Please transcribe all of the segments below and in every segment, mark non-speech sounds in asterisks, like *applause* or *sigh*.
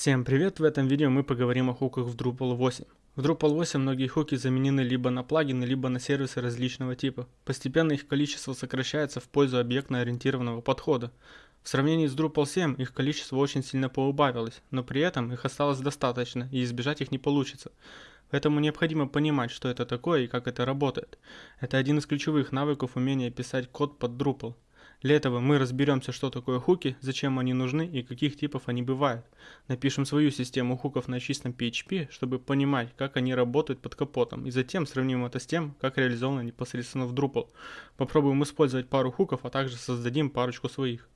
Всем привет! В этом видео мы поговорим о хуках в Drupal 8. В Drupal 8 многие хуки заменены либо на плагины, либо на сервисы различного типа. Постепенно их количество сокращается в пользу объектно-ориентированного подхода. В сравнении с Drupal 7 их количество очень сильно поубавилось, но при этом их осталось достаточно и избежать их не получится. Поэтому необходимо понимать, что это такое и как это работает. Это один из ключевых навыков умения писать код под Drupal. Для этого мы разберемся, что такое хуки, зачем они нужны и каких типов они бывают. Напишем свою систему хуков на чистом PHP, чтобы понимать, как они работают под капотом, и затем сравним это с тем, как реализовано непосредственно в Drupal. Попробуем использовать пару хуков, а также создадим парочку своих.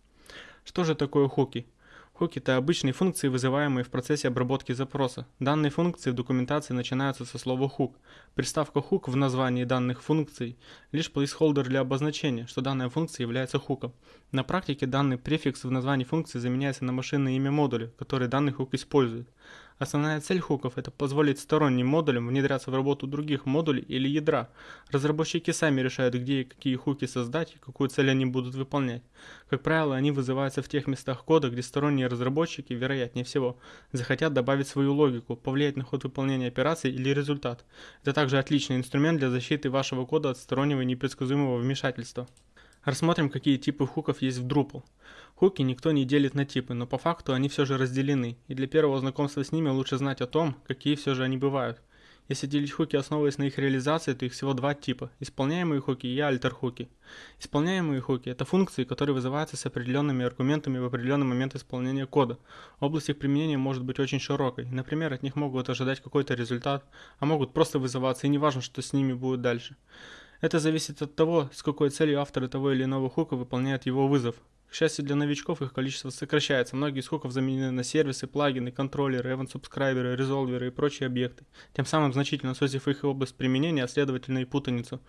Что же такое хуки? Хук – это обычные функции, вызываемые в процессе обработки запроса. Данные функции в документации начинаются со слова hook. Приставка hook в названии данных функций – лишь placeholder для обозначения, что данная функция является хуком. На практике данный префикс в названии функции заменяется на машинное имя модуля, который данный хук использует. Основная цель хуков – это позволить сторонним модулям внедряться в работу других модулей или ядра. Разработчики сами решают, где и какие хуки создать и какую цель они будут выполнять. Как правило, они вызываются в тех местах кода, где сторонние разработчики, вероятнее всего, захотят добавить свою логику, повлиять на ход выполнения операций или результат. Это также отличный инструмент для защиты вашего кода от стороннего непредсказуемого вмешательства. Рассмотрим, какие типы хуков есть в Drupal. Хуки никто не делит на типы, но по факту они все же разделены, и для первого знакомства с ними лучше знать о том, какие все же они бывают. Если делить хуки, основываясь на их реализации, то их всего два типа – исполняемые хуки и альтер-хуки. Исполняемые хуки – это функции, которые вызываются с определенными аргументами в определенный момент исполнения кода. Область их применения может быть очень широкой. Например, от них могут ожидать какой-то результат, а могут просто вызываться, и не важно, что с ними будет дальше. Это зависит от того, с какой целью авторы того или иного хука выполняют его вызов. К счастью для новичков, их количество сокращается. Многие из хуков заменены на сервисы, плагины, контроллеры, event-субскрайберы, резолверы и прочие объекты, тем самым значительно сузив их область применения, а следовательно и путаницу.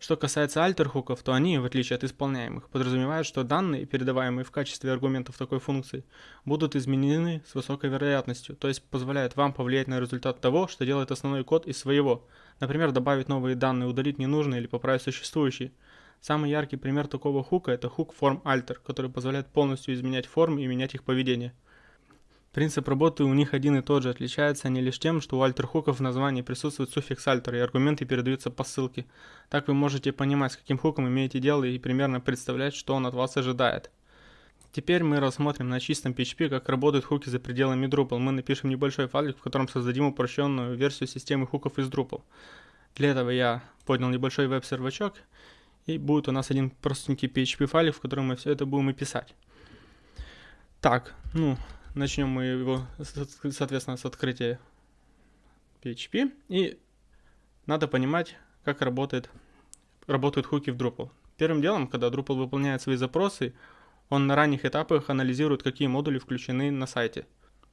Что касается альтер-хуков, то они, в отличие от исполняемых, подразумевают, что данные, передаваемые в качестве аргументов такой функции, будут изменены с высокой вероятностью, то есть позволяют вам повлиять на результат того, что делает основной код из своего. Например, добавить новые данные, удалить ненужные или поправить существующие. Самый яркий пример такого хука это хук form-alter, который позволяет полностью изменять формы и менять их поведение. Принцип работы у них один и тот же, отличаются они лишь тем, что у альтер-хуков в названии присутствует суффикс альтер, и аргументы передаются по ссылке. Так вы можете понимать, с каким хуком имеете дело и примерно представлять, что он от вас ожидает. Теперь мы рассмотрим на чистом PHP, как работают хуки за пределами Drupal. Мы напишем небольшой файлик, в котором создадим упрощенную версию системы хуков из Drupal. Для этого я поднял небольшой веб-сервачок, и будет у нас один простенький PHP файлик, в котором мы все это будем и писать. Так, ну, Начнем мы его, соответственно, с открытия PHP. И надо понимать, как работает, работают хуки в Drupal. Первым делом, когда Drupal выполняет свои запросы, он на ранних этапах анализирует, какие модули включены на сайте.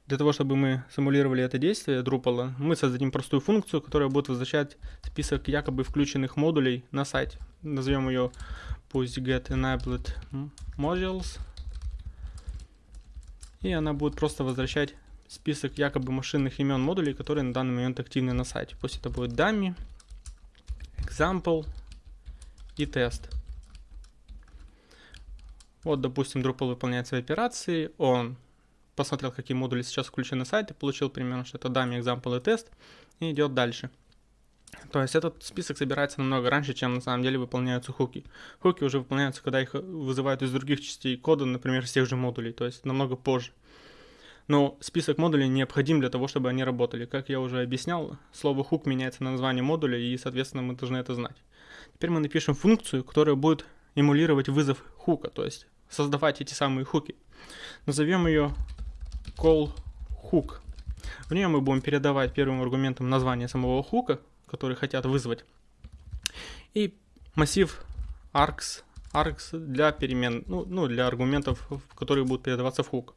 Для того, чтобы мы симулировали это действие Drupal, мы создадим простую функцию, которая будет возвращать список якобы включенных модулей на сайте. Назовем ее пусть get enabled modules и она будет просто возвращать список якобы машинных имен модулей, которые на данный момент активны на сайте. Пусть это будет dummy, example и тест. Вот, допустим, Drupal выполняет свои операции, он посмотрел, какие модули сейчас включены на сайте, получил примерно, что это dummy, example и тест, и идет дальше. То есть этот список собирается намного раньше, чем на самом деле выполняются хуки. Хуки уже выполняются, когда их вызывают из других частей кода, например, из тех же модулей, то есть намного позже. Но список модулей необходим для того, чтобы они работали. Как я уже объяснял, слово хук меняется на название модуля, и, соответственно, мы должны это знать. Теперь мы напишем функцию, которая будет эмулировать вызов хука, то есть создавать эти самые хуки. Назовем ее call hook. В нее мы будем передавать первым аргументом название самого хука, который хотят вызвать. И массив args, args для перемен, ну, ну для аргументов, которые будут передаваться в хук.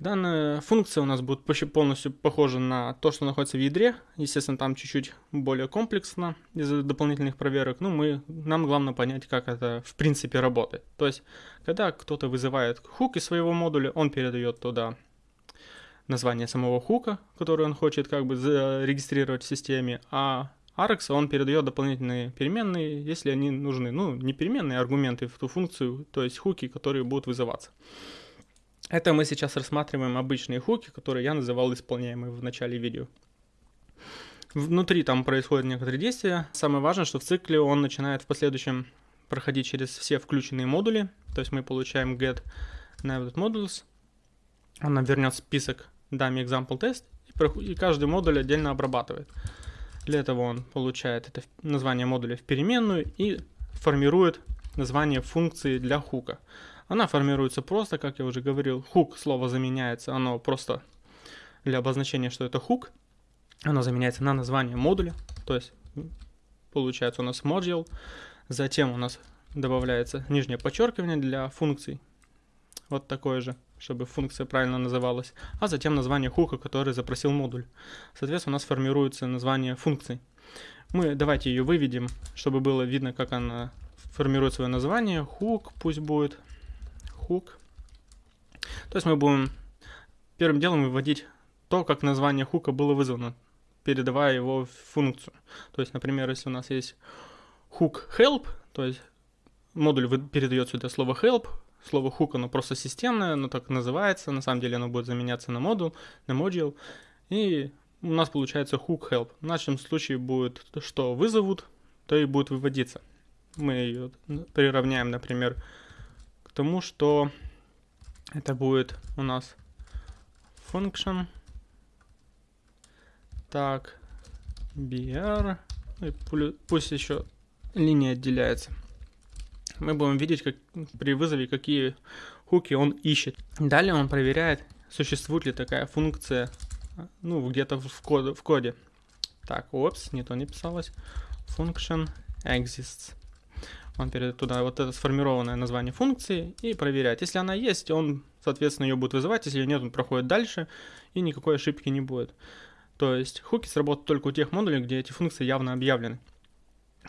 Данная функция у нас будет почти полностью похожа на то, что находится в ядре. Естественно, там чуть-чуть более комплексно из-за дополнительных проверок. Но мы, нам главное понять, как это в принципе работает. То есть, когда кто-то вызывает хук из своего модуля, он передает туда название самого хука, который он хочет как бы зарегистрировать в системе, а Arx он передает дополнительные переменные, если они нужны. Ну, не переменные, а аргументы в ту функцию, то есть хуки, которые будут вызываться. Это мы сейчас рассматриваем обычные хуки, которые я называл исполняемые в начале видео. Внутри там происходят некоторые действия. Самое важное, что в цикле он начинает в последующем проходить через все включенные модули. То есть мы получаем get named modules. Он нам вернет список dummy example test и каждый модуль отдельно обрабатывает. Для этого он получает это название модуля в переменную и формирует название функции для хука. Она формируется просто, как я уже говорил, хук слово заменяется, оно просто для обозначения, что это хук, оно заменяется на название модуля, то есть получается у нас module, затем у нас добавляется нижнее подчеркивание для функций, вот такое же, чтобы функция правильно называлась, а затем название хука, который запросил модуль. Соответственно, у нас формируется название функции. Мы давайте ее выведем, чтобы было видно, как она формирует свое название. Хук пусть будет хук. То есть мы будем первым делом выводить то, как название хука было вызвано, передавая его в функцию. То есть, например, если у нас есть hook help, то есть модуль передает сюда слово help, слово hook оно просто системное, оно так называется, на самом деле оно будет заменяться на модул, на module, и у нас получается hook help. В нашем случае будет, что вызовут, то и будет выводиться. Мы ее приравняем, например, тому, что это будет у нас function. Так, br. Пусть еще линия отделяется. Мы будем видеть как, при вызове, какие хуки он ищет. Далее он проверяет, существует ли такая функция ну, где-то в, код, в коде. Так, опс, не то не писалось. Function exists. Он передает туда вот это сформированное название функции и проверяет. Если она есть, он, соответственно, ее будет вызывать. Если ее нет, он проходит дальше и никакой ошибки не будет. То есть хуки сработают только у тех модулей, где эти функции явно объявлены.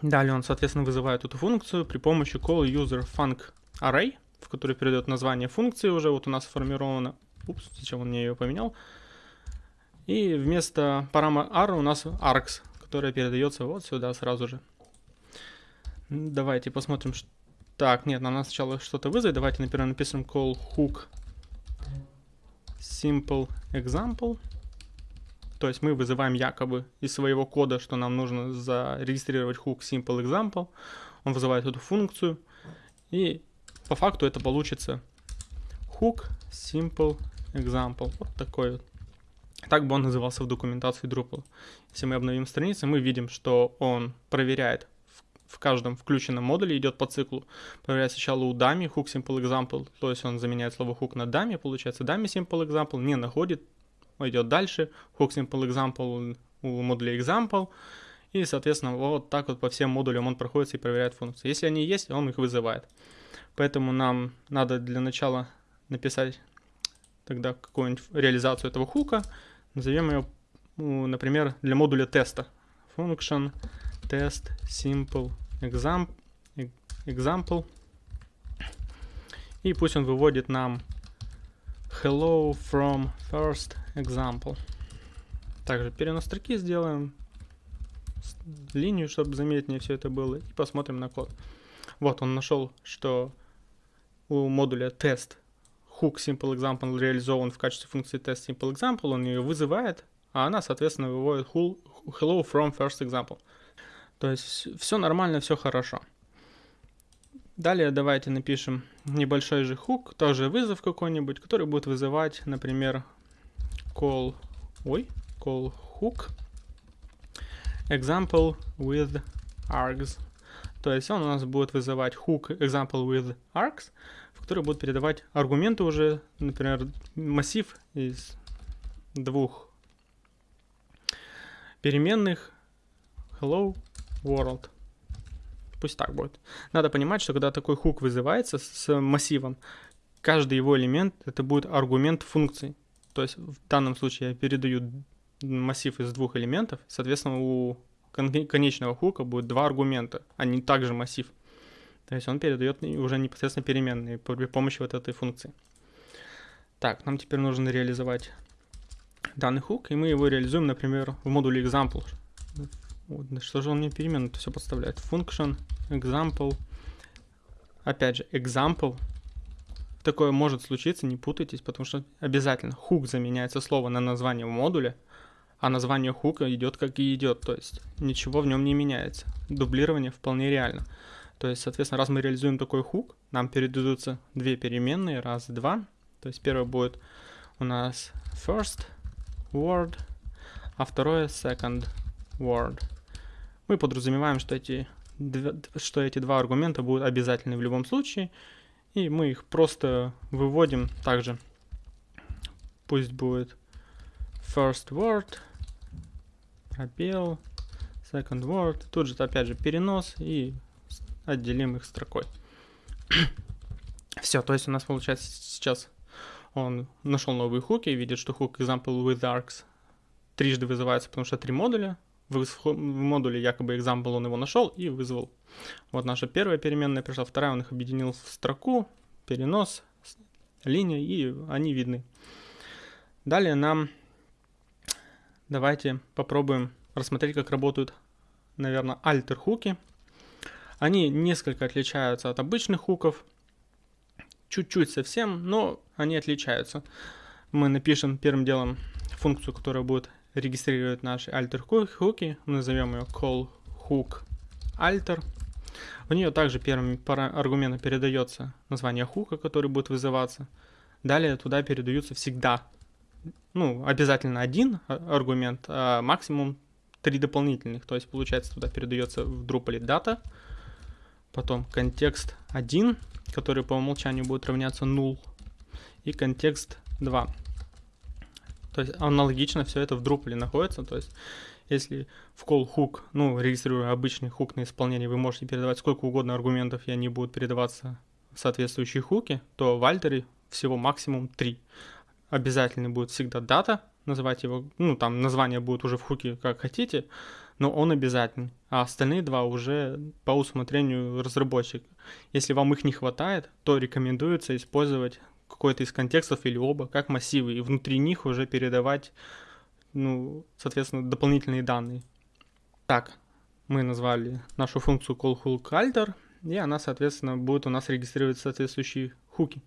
Далее он, соответственно, вызывает эту функцию при помощи call user func array, в который передает название функции уже вот у нас сформировано. Упс, зачем он мне ее поменял? И вместо параметра r у нас args, которая передается вот сюда сразу же. Давайте посмотрим. Что... Так, нет, нам надо сначала что-то вызвать. Давайте, например, напишем call hook simple example. То есть мы вызываем якобы из своего кода, что нам нужно зарегистрировать hook simple example. Он вызывает эту функцию. И по факту это получится hook simple example. Вот такой вот. Так бы он назывался в документации Drupal. Если мы обновим страницу, мы видим, что он проверяет в каждом включенном модуле идет по циклу. Проверяет сначала у dummy hook simple example, то есть он заменяет слово hook на dummy, получается dummy simple example, не находит, идет дальше, hook simple example у модуля example, и, соответственно, вот так вот по всем модулям он проходится и проверяет функции. Если они есть, он их вызывает. Поэтому нам надо для начала написать тогда какую-нибудь реализацию этого хука. Назовем ее, ну, например, для модуля теста. Function test simple exam, example. И пусть он выводит нам hello from first example. Также перенос строки сделаем, линию, чтобы заметнее все это было, и посмотрим на код. Вот он нашел, что у модуля тест hook simple example реализован в качестве функции test simple example, он ее вызывает, а она, соответственно, выводит hello from first example. То есть все нормально, все хорошо. Далее давайте напишем небольшой же хук, тоже вызов какой-нибудь, который будет вызывать, например, call, ой, call hook example with args. То есть он у нас будет вызывать hook example with args, в который будет передавать аргументы уже, например, массив из двух переменных hello world. Пусть так будет. Надо понимать, что когда такой хук вызывается с массивом, каждый его элемент это будет аргумент функции. То есть в данном случае я передаю массив из двух элементов, соответственно, у конечного хука будет два аргумента, а не также массив. То есть он передает уже непосредственно переменные при помощи вот этой функции. Так, нам теперь нужно реализовать данный хук, и мы его реализуем, например, в модуле example. Вот, что же он мне переменную все подставляет? Function, example. Опять же, example. Такое может случиться, не путайтесь, потому что обязательно хук заменяется слово на название модуля, а название хука идет как и идет, то есть ничего в нем не меняется. Дублирование вполне реально. То есть, соответственно, раз мы реализуем такой хук, нам передадутся две переменные, раз, два. То есть первое будет у нас first word, а второе second word. Мы подразумеваем, что эти, что эти два аргумента будут обязательны в любом случае, и мы их просто выводим также. Пусть будет first word, пробел, second word. Тут же опять же перенос и отделим их строкой. *coughs* Все, то есть у нас получается сейчас он нашел новые хуки, видит, что хук example with arcs трижды вызывается, потому что три модуля. В, модуле якобы example он его нашел и вызвал. Вот наша первая переменная пришла, вторая он их объединил в строку, перенос, линия, и они видны. Далее нам давайте попробуем рассмотреть, как работают, наверное, альтер хуки. Они несколько отличаются от обычных хуков, чуть-чуть совсем, но они отличаются. Мы напишем первым делом функцию, которая будет регистрировать наши alter хуки. Мы назовем ее call hook alter. В нее также первым аргументом передается название хука, который будет вызываться. Далее туда передаются всегда, ну, обязательно один аргумент, а максимум три дополнительных. То есть, получается, туда передается в Drupal дата, потом контекст 1, который по умолчанию будет равняться null, и контекст 2. То есть аналогично все это в Drupal находится. То есть если в call hook, ну, регистрируя обычный хук на исполнение, вы можете передавать сколько угодно аргументов, и они будут передаваться в соответствующие хуки, то в альтере всего максимум 3. Обязательно будет всегда дата, называть его, ну, там название будет уже в хуке как хотите, но он обязательный, а остальные два уже по усмотрению разработчика. Если вам их не хватает, то рекомендуется использовать какой-то из контекстов или оба как массивы, и внутри них уже передавать, ну, соответственно, дополнительные данные. Так, мы назвали нашу функцию callHookAlter, и она, соответственно, будет у нас регистрировать соответствующие хуки.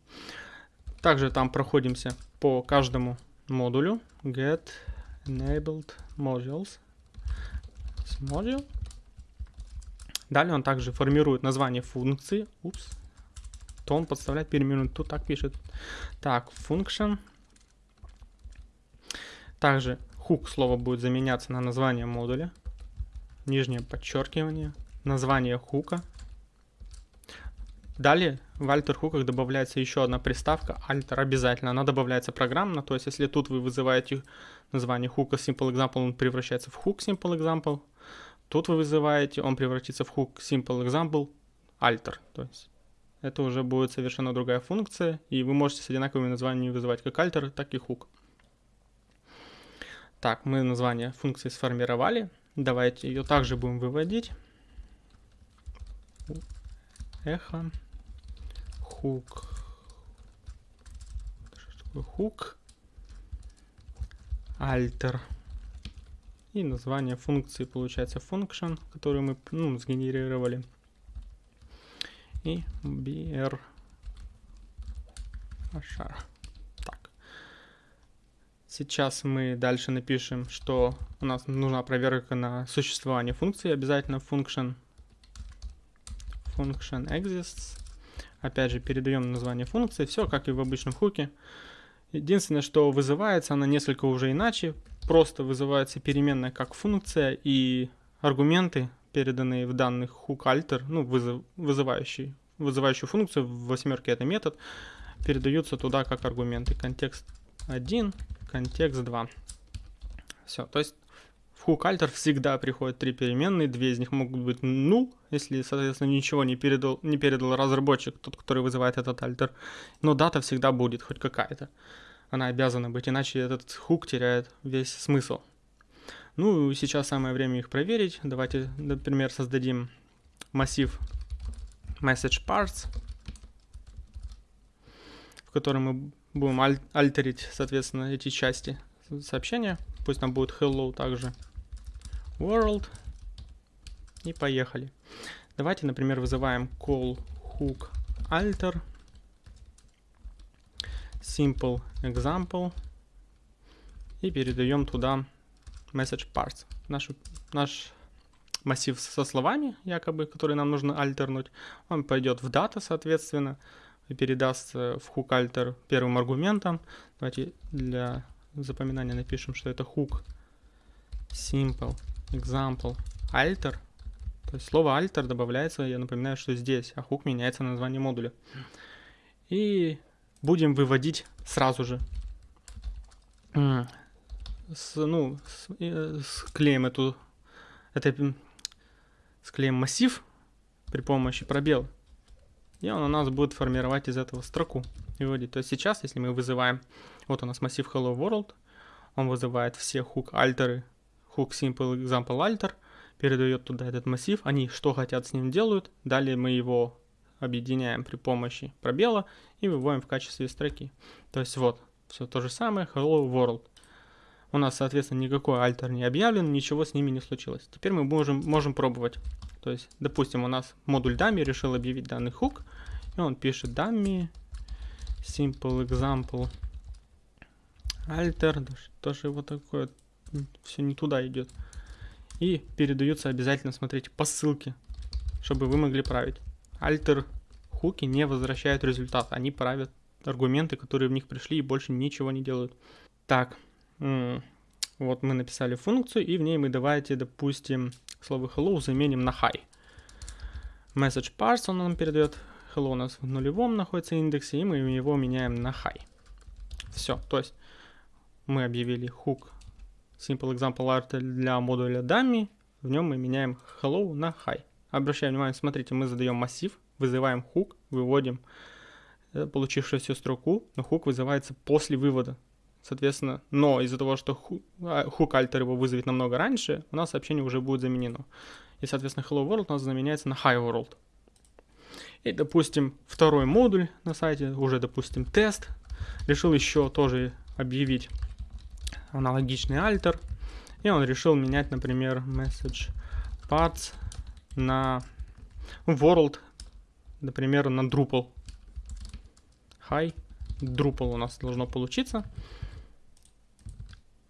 Также там проходимся по каждому модулю get enabled modules module. Далее он также формирует название функции. Упс. То он подставляет переменную. Тут так пишет. Так, function. Также хук слово будет заменяться на название модуля. Нижнее подчеркивание. Название хука. Далее в alter хуках добавляется еще одна приставка alter обязательно. Она добавляется программно, то есть если тут вы вызываете название хука simple example, он превращается в hook simple example. Тут вы вызываете, он превратится в hook simple example alter. То есть это уже будет совершенно другая функция, и вы можете с одинаковыми названиями вызывать как alter, так и hook. Так, мы название функции сформировали. Давайте ее также будем выводить. Эхо. Хук. Что такое хук? Альтер. И название функции получается function, которую мы ну, сгенерировали. И br ашар. Сейчас мы дальше напишем, что у нас нужна проверка на существование функции. Обязательно function function exists. Опять же, передаем название функции. Все как и в обычном хуке. Единственное, что вызывается она несколько уже иначе. Просто вызывается переменная как функция и аргументы, переданные в данных hook alter, ну, вызывающий, вызывающую функцию, в восьмерке это метод, передаются туда как аргументы. Контекст 1, контекст 2. Все, то есть в hook alter всегда приходят три переменные, две из них могут быть null, если, соответственно, ничего не передал, не передал разработчик, тот, который вызывает этот альтер, но дата всегда будет хоть какая-то. Она обязана быть, иначе этот хук теряет весь смысл. Ну, сейчас самое время их проверить. Давайте, например, создадим массив message parts, в котором мы будем аль альтерить, соответственно, эти части сообщения. Пусть там будет hello также world. И поехали. Давайте, например, вызываем call hook alter. simple example и передаем туда message parts. Наш, наш массив со словами, якобы, который нам нужно альтернуть, он пойдет в дата, соответственно, передаст в hook alter первым аргументом. Давайте для запоминания напишем, что это hook simple example alter. То есть слово alter добавляется, я напоминаю, что здесь, а hook меняется на название модуля. И будем выводить сразу же. С, ну, с, э, склеим эту, это, склеим массив при помощи пробела. И он у нас будет формировать из этого строку выводить. То есть сейчас, если мы вызываем, вот у нас массив hello world, он вызывает все hook альтеры, hook simple example alter, передает туда этот массив, они что хотят с ним делают, далее мы его объединяем при помощи пробела и выводим в качестве строки. То есть вот, все то же самое, hello world. У нас, соответственно, никакой альтер не объявлен, ничего с ними не случилось. Теперь мы можем, можем пробовать. То есть, допустим, у нас модуль dummy решил объявить данный хук, и он пишет dummy simple example alter, что же вот такое, все не туда идет. И передаются обязательно, смотрите, по ссылке, чтобы вы могли править. Alter хуки не возвращают результат, они правят аргументы, которые в них пришли и больше ничего не делают. Так, вот мы написали функцию, и в ней мы давайте, допустим, слово hello заменим на hi. Message parse он нам передает. Hello у нас в нулевом находится индексе, и мы его меняем на hi. Все, то есть мы объявили hook simple example art для модуля dummy, в нем мы меняем hello на hi. Обращаем внимание, смотрите, мы задаем массив, вызываем hook, выводим э, получившуюся строку, но hook вызывается после вывода. Соответственно, но из-за того, что hook альтер его вызовет намного раньше, у нас сообщение уже будет заменено. И, соответственно, hello world у нас заменяется на hi world. И, допустим, второй модуль на сайте, уже, допустим, тест, решил еще тоже объявить аналогичный альтер. И он решил менять, например, message parts на world, например, на Drupal. Hi, Drupal у нас должно получиться.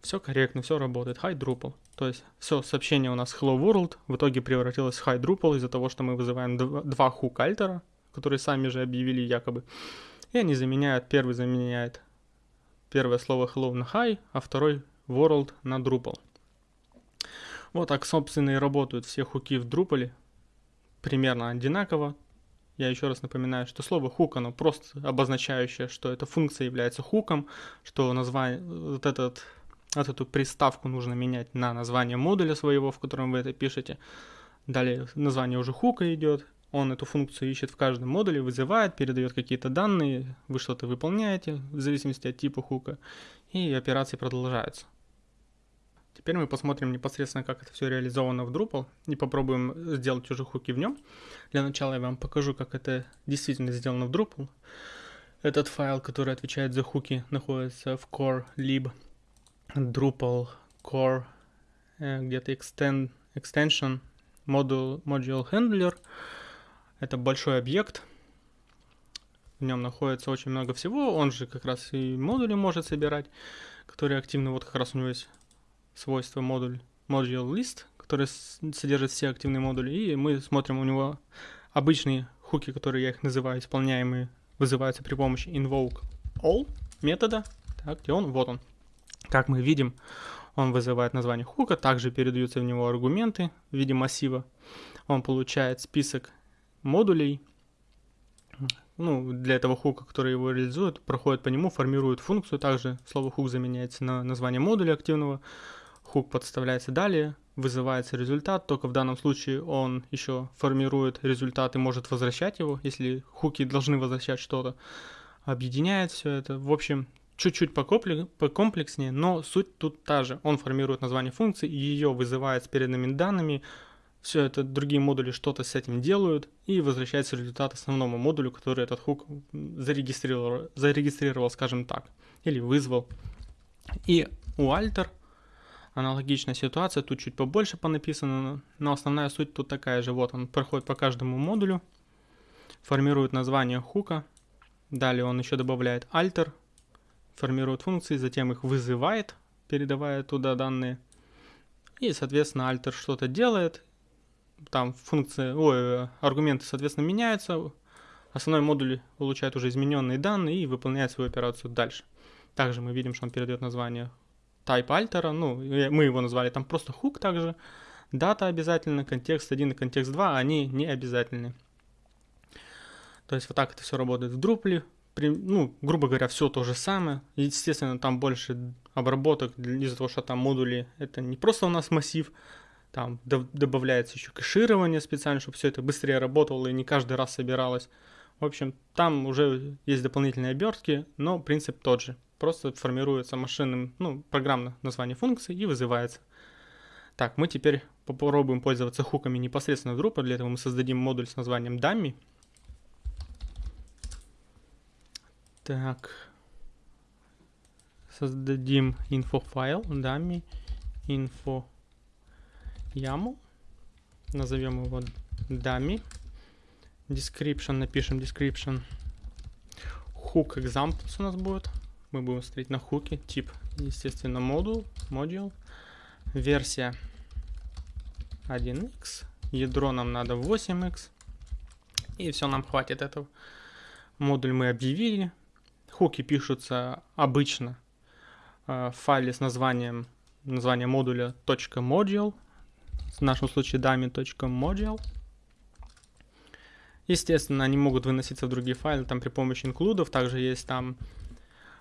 Все корректно, все работает. Hi Drupal. То есть все сообщение у нас Hello World в итоге превратилось в Hi Drupal из-за того, что мы вызываем два хук альтера, которые сами же объявили якобы. И они заменяют, первый заменяет первое слово hello на hi, а второй world на Drupal. Вот так, собственно, и работают все хуки в Drupal. Примерно одинаково. Я еще раз напоминаю, что слово хук, оно просто обозначающее, что эта функция является хуком, что название, вот, этот, вот эту приставку нужно менять на название модуля своего, в котором вы это пишете. Далее название уже хука идет, он эту функцию ищет в каждом модуле, вызывает, передает какие-то данные, вы что-то выполняете в зависимости от типа хука, и операции продолжаются. Теперь мы посмотрим непосредственно, как это все реализовано в Drupal, и попробуем сделать уже хуки в нем. Для начала я вам покажу, как это действительно сделано в Drupal. Этот файл, который отвечает за хуки, находится в core lib Drupal core э, где-то extend, extension module, module handler. Это большой объект. В нем находится очень много всего. Он же как раз и модули может собирать, которые активны. Вот как раз у него есть свойство модуль module list, который содержит все активные модули. И мы смотрим у него обычные хуки, которые я их называю, исполняемые, вызываются при помощи invoke all метода. Так, где он? Вот он. Как мы видим, он вызывает название хука, также передаются в него аргументы в виде массива. Он получает список модулей, ну, для этого хука, который его реализует, проходит по нему, формирует функцию. Также слово хук заменяется на название модуля активного. Хук подставляется далее, вызывается результат, только в данном случае он еще формирует результат и может возвращать его, если хуки должны возвращать что-то. Объединяет все это. В общем, чуть-чуть покомплекснее, но суть тут та же. Он формирует название функции, ее вызывает с переданными данными, все это другие модули что-то с этим делают, и возвращается результат основному модулю, который этот хук зарегистрировал, зарегистрировал, скажем так, или вызвал. И у alter аналогичная ситуация, тут чуть побольше понаписано, но основная суть тут такая же. Вот он проходит по каждому модулю, формирует название хука, далее он еще добавляет alter, формирует функции, затем их вызывает, передавая туда данные. И, соответственно, альтер что-то делает. Там функции, ой, аргументы, соответственно, меняются. Основной модуль получает уже измененные данные и выполняет свою операцию дальше. Также мы видим, что он передает название type альтера. Ну, мы его назвали там просто hook также. Дата обязательно, контекст 1 и контекст 2, они не обязательны. То есть вот так это все работает в Drupal ну, грубо говоря, все то же самое. Естественно, там больше обработок из-за того, что там модули, это не просто у нас массив, там добавляется еще кэширование специально, чтобы все это быстрее работало и не каждый раз собиралось. В общем, там уже есть дополнительные обертки, но принцип тот же. Просто формируется машинным, ну, программное название функции и вызывается. Так, мы теперь попробуем пользоваться хуками непосредственно в Drupal. Для этого мы создадим модуль с названием dummy. Так. Создадим инфофайл, dummy, info YAML. Назовем его dummy. Description, напишем description. Hook examples у нас будет. Мы будем смотреть на хуки. Тип, естественно, модул, module. Версия 1x. Ядро нам надо 8x. И все, нам хватит этого. Модуль мы объявили. Хуки пишутся обычно э, в файле с названием, название модуля .module, в нашем случае dummy.module. Естественно, они могут выноситься в другие файлы, там при помощи инклюдов, также есть там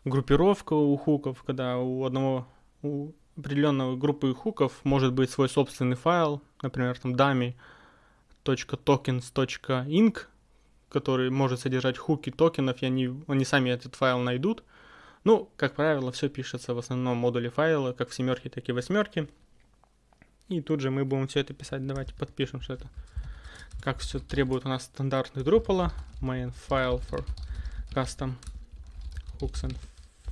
группировка у хуков, когда у одного, у определенной группы хуков может быть свой собственный файл, например, там dummy.tokens.inc, который может содержать хуки токенов, и они, они сами этот файл найдут. Ну, как правило, все пишется в основном модуле файла, как в семерке, так и в восьмерке. И тут же мы будем все это писать. Давайте подпишем, что это как все требует у нас стандартный Drupal. Main file for custom hooks and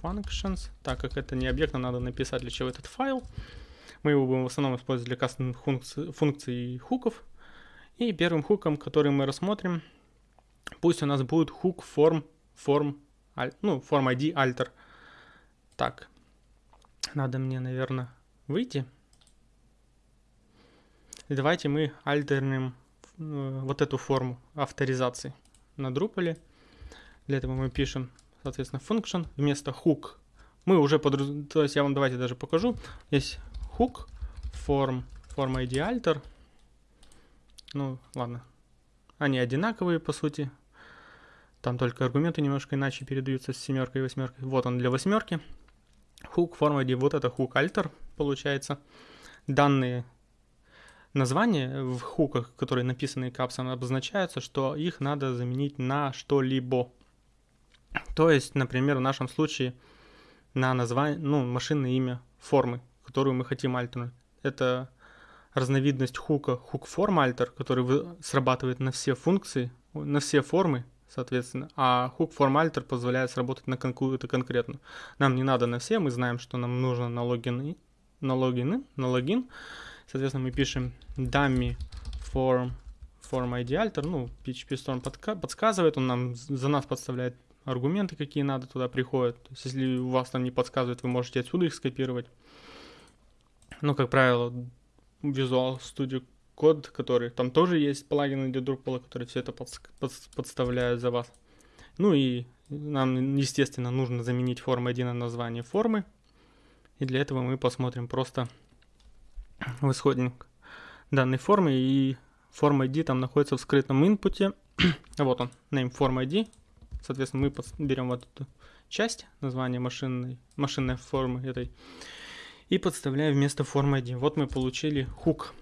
functions. Так как это не объект, нам надо написать для чего этот файл. Мы его будем в основном использовать для кастом функций, функций хуков. И первым хуком, который мы рассмотрим, Пусть у нас будет hook form, form, ну, form ID alter. Так, надо мне, наверное, выйти. И давайте мы альтернем э, вот эту форму авторизации на Drupal. Для этого мы пишем, соответственно, function вместо hook. Мы уже под... То есть я вам давайте даже покажу. Есть hook, form, form ID alter. Ну, ладно, они одинаковые, по сути. Там только аргументы немножко иначе передаются с семеркой и восьмеркой. Вот он для восьмерки. Hook forward, вот это hook alter получается. Данные названия в хуках, которые написаны капсом, обозначаются, что их надо заменить на что-либо. То есть, например, в нашем случае на название, ну, машинное имя формы, которую мы хотим альтернуть. Это разновидность хука form alter, который срабатывает на все функции, на все формы, соответственно, а form alter позволяет сработать на какую-то конкретную. Нам не надо на все, мы знаем, что нам нужно на логин, на логин, на логин. Соответственно, мы пишем dummy form form ID alter, ну, PHP Storm подка- подсказывает, он нам за нас подставляет аргументы, какие надо туда приходят. То есть, если у вас там не подсказывает, вы можете отсюда их скопировать. Но, как правило, Visual Studio Code, который там тоже есть плагины для Drupal, которые все это под, под, подставляют за вас. Ну и нам, естественно, нужно заменить форму 1 на название формы. И для этого мы посмотрим просто в исходник данной формы. И форма ID там находится в скрытом инпуте. *coughs* вот он, name form ID. Соответственно, мы берем вот эту часть, название машинной, машинной формы этой, и подставляю вместо формы 1. Вот мы получили хук,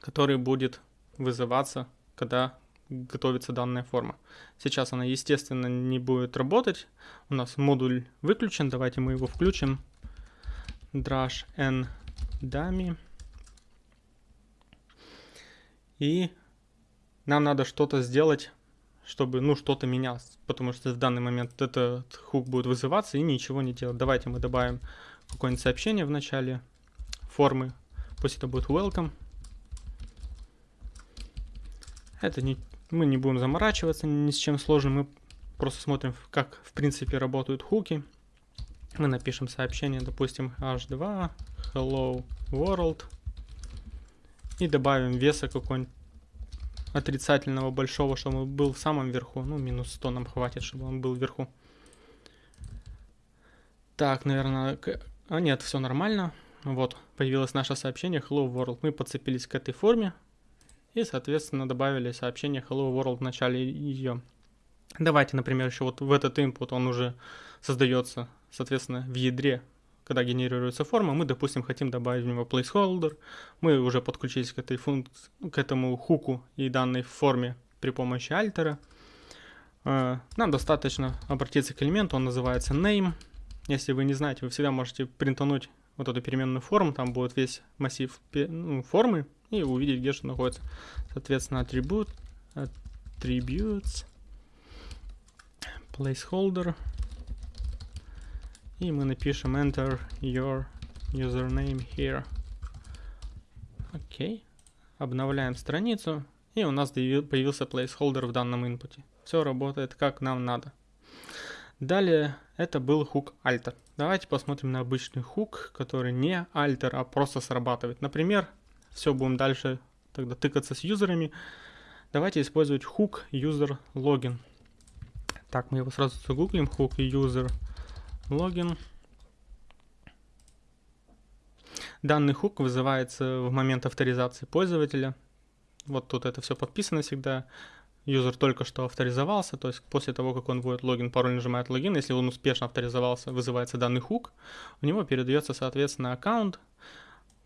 который будет вызываться, когда готовится данная форма. Сейчас она, естественно, не будет работать. У нас модуль выключен. Давайте мы его включим. Drush n dummy. И нам надо что-то сделать, чтобы, ну, что-то менялось. Потому что в данный момент этот хук будет вызываться и ничего не делать. Давайте мы добавим какое-нибудь сообщение в начале формы. Пусть это будет welcome. Это не, мы не будем заморачиваться ни с чем сложным. Мы просто смотрим, как в принципе работают хуки. Мы напишем сообщение, допустим, h2, hello world. И добавим веса какой-нибудь отрицательного большого, чтобы он был в самом верху. Ну, минус 100 нам хватит, чтобы он был вверху. Так, наверное... А нет, все нормально. Вот, появилось наше сообщение Hello World. Мы подцепились к этой форме. И, соответственно, добавили сообщение Hello World в начале ее. Давайте, например, еще вот в этот input он уже создается, соответственно, в ядре, когда генерируется форма, мы, допустим, хотим добавить в него placeholder, мы уже подключились к этой функции, к этому хуку и данной форме при помощи альтера. Э, нам достаточно обратиться к элементу, он называется name. Если вы не знаете, вы всегда можете принтануть вот эту переменную форму, там будет весь массив ну, формы, и увидеть, где что находится. Соответственно, атрибут, attributes, placeholder, и мы напишем enter your username here. Окей. Обновляем страницу, и у нас появился placeholder в данном инпуте. Все работает как нам надо. Далее это был хук alter. Давайте посмотрим на обычный хук, который не alter, а просто срабатывает. Например, все будем дальше тогда тыкаться с юзерами. Давайте использовать хук user login. Так, мы его сразу загуглим. Hook user login. Данный хук вызывается в момент авторизации пользователя. Вот тут это все подписано всегда юзер только что авторизовался, то есть после того, как он вводит логин, пароль, нажимает логин, если он успешно авторизовался, вызывается данный хук, у него передается, соответственно, аккаунт,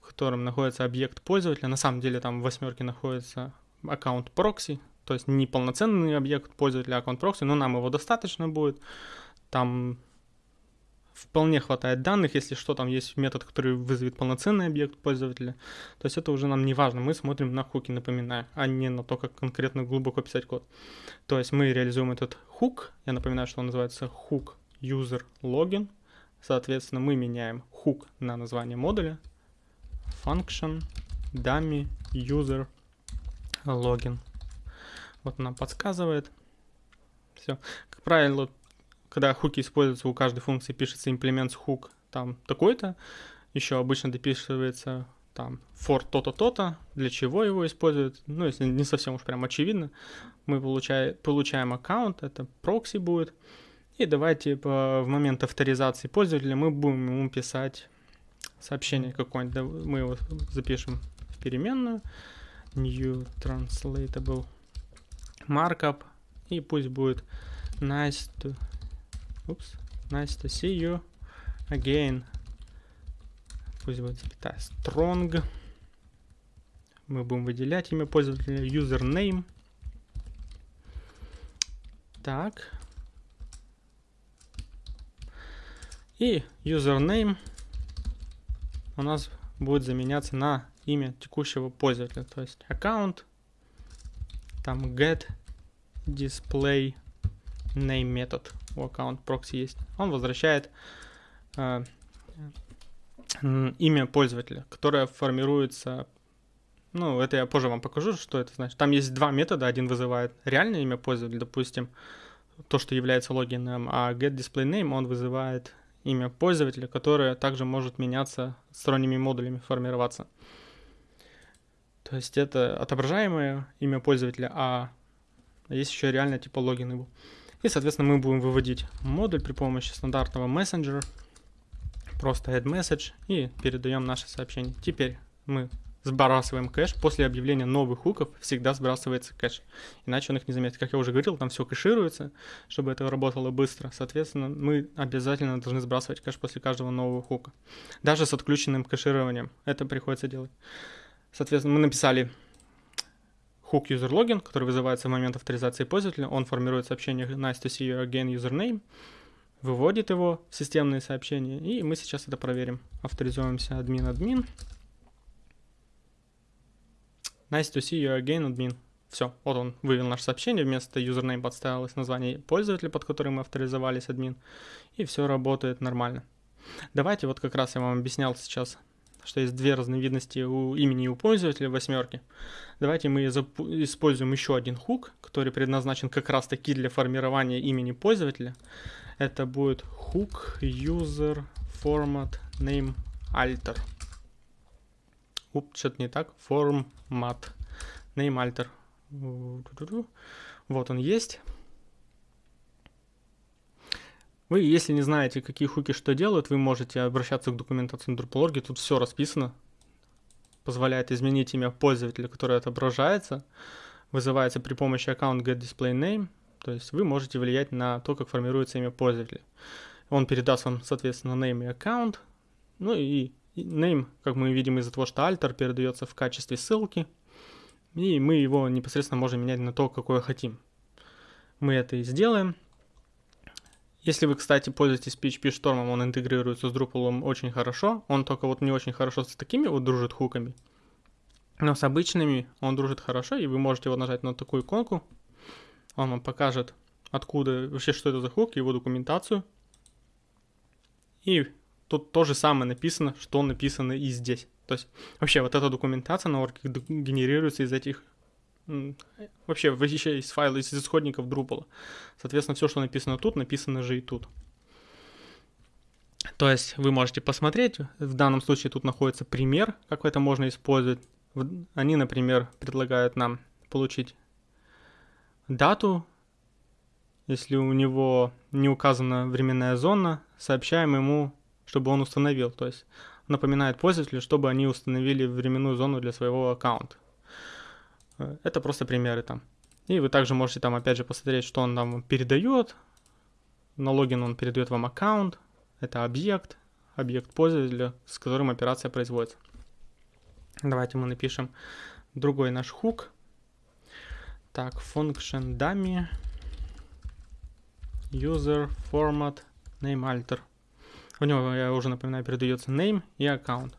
в котором находится объект пользователя. На самом деле там в восьмерке находится аккаунт прокси, то есть не полноценный объект пользователя, а аккаунт прокси, но нам его достаточно будет. Там вполне хватает данных, если что, там есть метод, который вызовет полноценный объект пользователя. То есть это уже нам не важно, мы смотрим на хуки, напоминаю, а не на то, как конкретно глубоко писать код. То есть мы реализуем этот хук, я напоминаю, что он называется hook user login. Соответственно, мы меняем хук на название модуля, function dummy user login. Вот нам подсказывает. Все. Как правило, когда хуки используются, у каждой функции пишется implements hook там такой-то, еще обычно дописывается там for то-то, то-то, для чего его используют, ну, если не совсем уж прям очевидно, мы получаем, получаем аккаунт, это прокси будет, и давайте в момент авторизации пользователя мы будем ему писать сообщение какое-нибудь, мы его запишем в переменную, new translatable markup, и пусть будет nice to Oops. Nice to see you again. Пусть будет запятая strong. Мы будем выделять имя пользователя username. Так. И username у нас будет заменяться на имя текущего пользователя. То есть аккаунт, там get display name метод у аккаунт прокси есть, он возвращает э, имя пользователя, которое формируется ну, это я позже вам покажу, что это значит. Там есть два метода. Один вызывает реальное имя пользователя, допустим, то, что является логином, а getDisplayName, он вызывает имя пользователя, которое также может меняться сторонними модулями, формироваться. То есть это отображаемое имя пользователя, а есть еще реально типа логин его. И, соответственно, мы будем выводить модуль при помощи стандартного мессенджера. Просто add message и передаем наше сообщение. Теперь мы сбрасываем кэш. После объявления новых хуков всегда сбрасывается кэш. Иначе он их не заметит. Как я уже говорил, там все кэшируется, чтобы это работало быстро. Соответственно, мы обязательно должны сбрасывать кэш после каждого нового хука. Даже с отключенным кэшированием это приходится делать. Соответственно, мы написали hook user login, который вызывается в момент авторизации пользователя, он формирует сообщение nice to see you again username, выводит его в системные сообщения, и мы сейчас это проверим. Авторизуемся admin-admin. Nice to see you again, admin. Все, вот он вывел наше сообщение, вместо username подставилось название пользователя, под которым мы авторизовались, админ, и все работает нормально. Давайте вот как раз я вам объяснял сейчас что есть две разновидности у имени у пользователя восьмерки. Давайте мы используем еще один хук, который предназначен как раз таки для формирования имени пользователя. Это будет hook user format name alter. Уп, что-то не так. Формат name alter. Вот он есть. Вы, если не знаете, какие хуки что делают, вы можете обращаться к документации Drupal.org, тут все расписано. Позволяет изменить имя пользователя, которое отображается. Вызывается при помощи аккаунт getDisplayName. То есть вы можете влиять на то, как формируется имя пользователя. Он передаст вам, соответственно, name и аккаунт. Ну и name, как мы видим из-за того, что alter передается в качестве ссылки. И мы его непосредственно можем менять на то, какое хотим. Мы это и сделаем. Если вы, кстати, пользуетесь PHP Storm, он интегрируется с Drupal очень хорошо. Он только вот не очень хорошо с такими вот дружит хуками. Но с обычными он дружит хорошо, и вы можете вот нажать на такую иконку. Он вам покажет, откуда, вообще, что это за хук, его документацию. И тут то же самое написано, что написано и здесь. То есть вообще вот эта документация на орке генерируется из этих вообще вообще из файла, из исходников Drupal. Соответственно, все, что написано тут, написано же и тут. То есть вы можете посмотреть, в данном случае тут находится пример, как это можно использовать. Они, например, предлагают нам получить дату, если у него не указана временная зона, сообщаем ему, чтобы он установил. То есть напоминает пользователю, чтобы они установили временную зону для своего аккаунта. Это просто примеры там. И вы также можете там опять же посмотреть, что он нам передает. На логин он передает вам аккаунт. Это объект, объект пользователя, с которым операция производится. Давайте мы напишем другой наш хук. Так, function dummy user format name alter. У него, я уже напоминаю, передается name и аккаунт.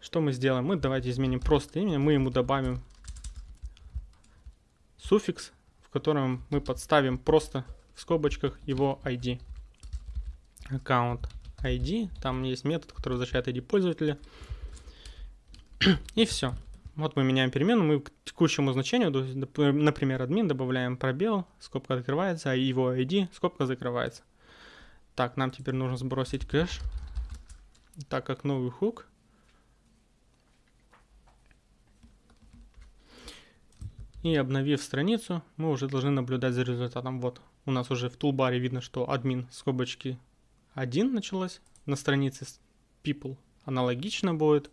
Что мы сделаем? Мы давайте изменим просто имя, мы ему добавим суффикс, в котором мы подставим просто в скобочках его ID. Аккаунт ID, там есть метод, который возвращает ID пользователя. И все. Вот мы меняем перемену, мы к текущему значению, например, админ, добавляем пробел, скобка открывается, а его ID, скобка закрывается. Так, нам теперь нужно сбросить кэш, так как новый хук. И обновив страницу, мы уже должны наблюдать за результатом. Вот, у нас уже в тулбаре видно, что админ скобочки 1 началось. На странице people аналогично будет.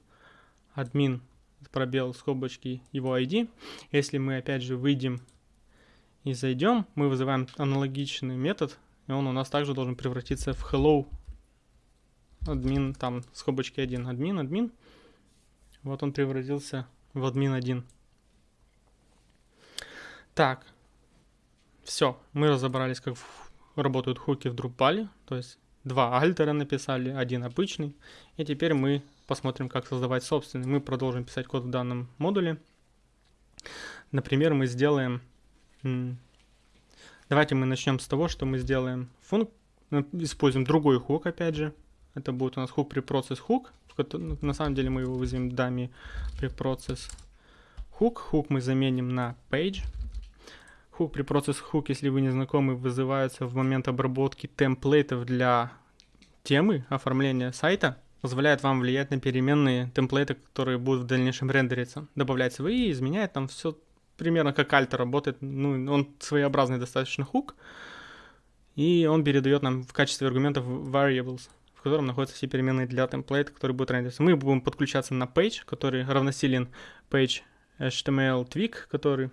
Админ пробел скобочки его ID. Если мы опять же выйдем и зайдем, мы вызываем аналогичный метод, и он у нас также должен превратиться в hello админ, там скобочки 1, админ, админ. Вот он превратился в админ 1. Так, все, мы разобрались, как работают хуки в Drupal, то есть два альтера написали, один обычный, и теперь мы посмотрим, как создавать собственный. Мы продолжим писать код в данном модуле. Например, мы сделаем... Давайте мы начнем с того, что мы сделаем функ... Ну, используем другой хук, опять же. Это будет у нас хук процесс хук. На самом деле мы его вызовем дами процесс хук. Хук мы заменим на page. Хук при процесс хук, если вы не знакомы, вызывается в момент обработки темплейтов для темы оформления сайта. Позволяет вам влиять на переменные темплейты, которые будут в дальнейшем рендериться. Добавлять свои, изменяет там все примерно как альтер работает. Ну, он своеобразный достаточно хук. И он передает нам в качестве аргументов variables, в котором находятся все переменные для темплейта, которые будут рендериться. Мы будем подключаться на page, который равносилен page HTML twig, который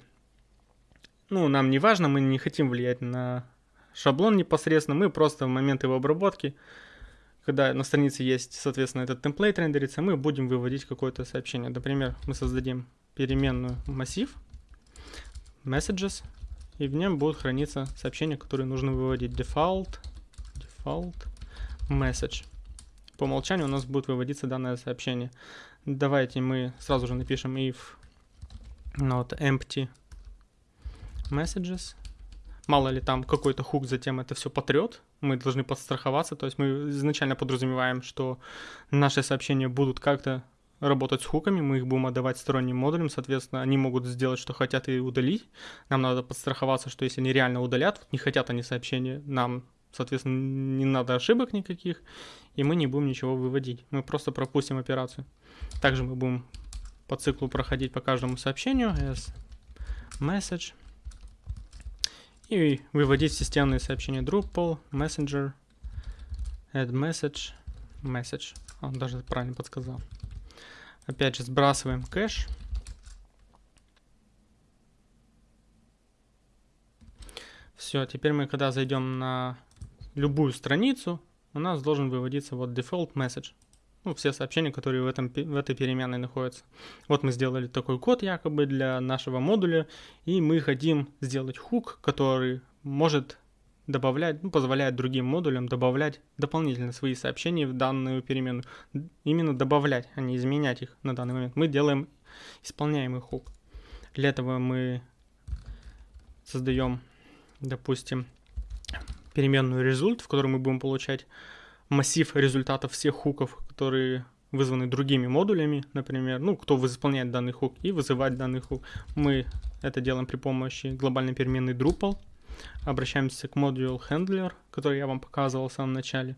ну, нам не важно, мы не хотим влиять на шаблон непосредственно, мы просто в момент его обработки, когда на странице есть, соответственно, этот темплейт рендерится, мы будем выводить какое-то сообщение. Например, мы создадим переменную массив messages, и в нем будут храниться сообщения, которые нужно выводить. Default, default message. По умолчанию у нас будет выводиться данное сообщение. Давайте мы сразу же напишем if not empty messages. Мало ли там какой-то хук затем это все потрет, мы должны подстраховаться, то есть мы изначально подразумеваем, что наши сообщения будут как-то работать с хуками, мы их будем отдавать сторонним модулям, соответственно, они могут сделать, что хотят и удалить. Нам надо подстраховаться, что если они реально удалят, не хотят они сообщения нам соответственно, не надо ошибок никаких, и мы не будем ничего выводить. Мы просто пропустим операцию. Также мы будем по циклу проходить по каждому сообщению as message и выводить системные сообщения Drupal, Messenger, add message, message. Он даже правильно подсказал. Опять же, сбрасываем кэш. Все, теперь мы, когда зайдем на любую страницу, у нас должен выводиться вот default message. Ну, все сообщения, которые в, этом, в этой переменной находятся. Вот мы сделали такой код якобы для нашего модуля, и мы хотим сделать хук, который может добавлять, ну, позволяет другим модулям добавлять дополнительно свои сообщения в данную переменную. Именно добавлять, а не изменять их на данный момент. Мы делаем исполняемый хук. Для этого мы создаем, допустим, переменную result, в которой мы будем получать массив результатов всех хуков, которые вызваны другими модулями, например, ну, кто выполняет данный хук, и вызывать данный хук. Мы это делаем при помощи глобальной переменной Drupal. Обращаемся к модулю handler, который я вам показывал в самом начале.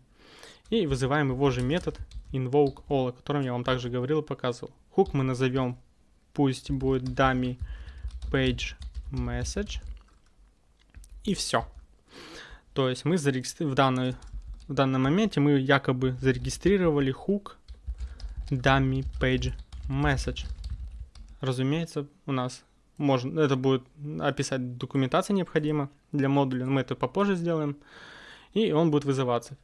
И вызываем его же метод invoke all, о котором я вам также говорил и показывал. Хук мы назовем, пусть будет dummy page message. И все. То есть мы зарегистрировали в данной в данном моменте мы якобы зарегистрировали хук dummy page message. Разумеется, у нас можно, это будет описать документация необходима для модуля, мы это попозже сделаем, и он будет вызываться.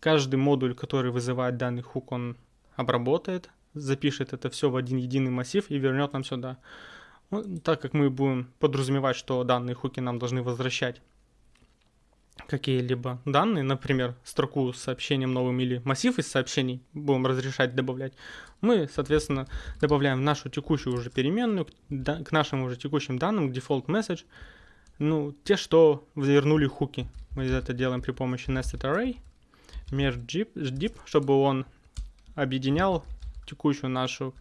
Каждый модуль, который вызывает данный хук, он обработает, запишет это все в один единый массив и вернет нам сюда. Ну, так как мы будем подразумевать, что данные хуки нам должны возвращать какие-либо данные, например, строку с сообщением новым или массив из сообщений будем разрешать добавлять, мы, соответственно, добавляем нашу текущую уже переменную, к нашим уже текущим данным, к default message, ну, те, что вернули хуки. Мы это делаем при помощи nested array, merge чтобы он объединял текущую нашу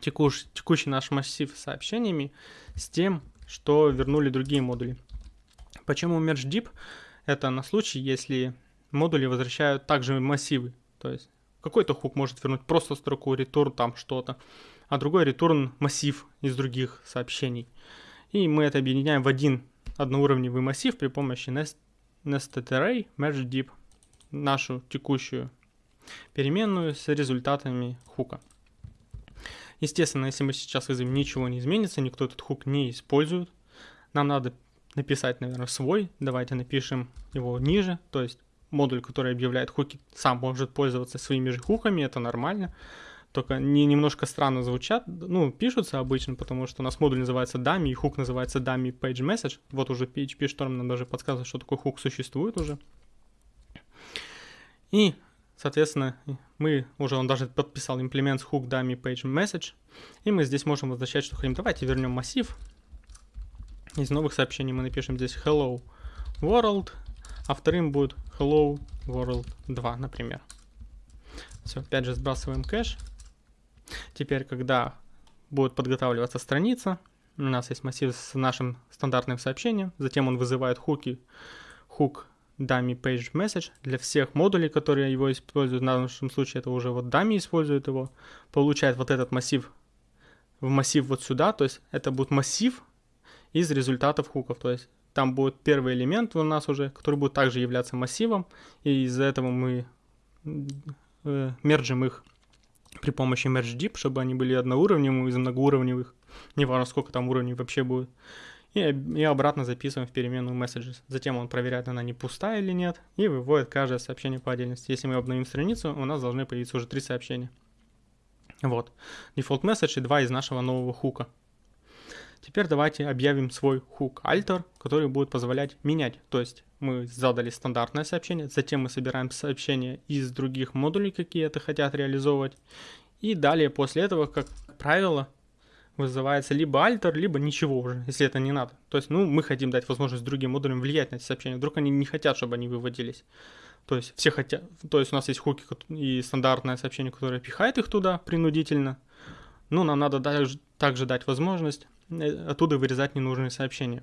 текущий, текущий наш массив сообщениями с тем, что вернули другие модули. Почему merge deep? Это на случай, если модули возвращают также массивы. То есть какой-то хук может вернуть просто строку return там что-то, а другой return массив из других сообщений. И мы это объединяем в один одноуровневый массив при помощи nest, nested array merge deep, нашу текущую переменную с результатами хука. Естественно, если мы сейчас вызовем, ничего не изменится, никто этот хук не использует. Нам надо написать, наверное, свой. Давайте напишем его ниже. То есть модуль, который объявляет хуки, сам может пользоваться своими же хуками, это нормально. Только не немножко странно звучат, ну, пишутся обычно, потому что у нас модуль называется dummy, и хук называется dummy page message. Вот уже PHP Storm нам даже подсказывает, что такой хук существует уже. И, соответственно, мы уже, он даже подписал implement hook dummy page message, и мы здесь можем возвращать, что хотим. Давайте вернем массив, из новых сообщений мы напишем здесь hello world, а вторым будет hello world 2, например. Все, опять же сбрасываем кэш. Теперь, когда будет подготавливаться страница, у нас есть массив с нашим стандартным сообщением, затем он вызывает хуки, хук dummy page message для всех модулей, которые его используют. В нашем случае это уже вот dummy использует его, получает вот этот массив в массив вот сюда, то есть это будет массив из результатов хуков. То есть там будет первый элемент у нас уже, который будет также являться массивом, и из-за этого мы э, мержим их при помощи merge deep, чтобы они были одноуровневыми из многоуровневых, не важно сколько там уровней вообще будет. И, и обратно записываем в переменную messages. Затем он проверяет, она не пустая или нет, и выводит каждое сообщение по отдельности. Если мы обновим страницу, у нас должны появиться уже три сообщения. Вот. Default message и два из нашего нового хука. Теперь давайте объявим свой hook alter, который будет позволять менять. То есть мы задали стандартное сообщение, затем мы собираем сообщения из других модулей, какие это хотят реализовывать. И далее после этого, как правило, вызывается либо альтер, либо ничего уже, если это не надо. То есть, ну, мы хотим дать возможность другим модулям влиять на эти сообщения. Вдруг они не хотят, чтобы они выводились. То есть все хотят, то есть у нас есть хуки и стандартное сообщение, которое пихает их туда принудительно. Ну, нам надо также, также дать возможность оттуда вырезать ненужные сообщения.